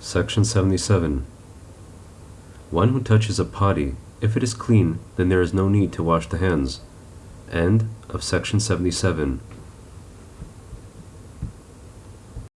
Section 77. One who touches a potty, if it is clean, then there is no need to wash the hands. End of section 77.